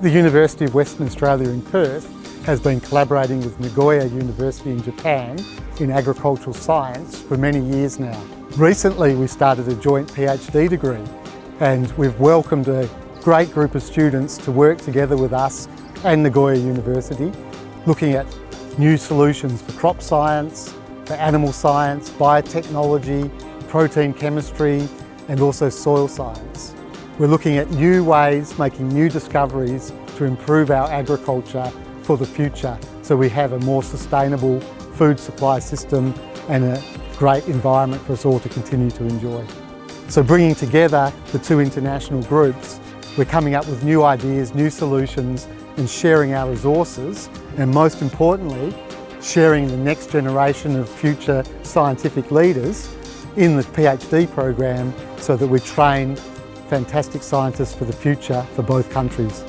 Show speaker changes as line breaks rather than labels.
The University of Western Australia in Perth has been collaborating with Nagoya University in Japan in agricultural science for many years now. Recently we started a joint PhD degree and we've welcomed a great group of students to work together with us and Nagoya University looking at new solutions for crop science, for animal science, biotechnology, protein chemistry and also soil science. We're looking at new ways, making new discoveries to improve our agriculture for the future so we have a more sustainable food supply system and a great environment for us all to continue to enjoy. So bringing together the two international groups, we're coming up with new ideas, new solutions and sharing our resources and most importantly, sharing the next generation of future scientific leaders in the PhD program so that we train fantastic scientists for the future for both countries.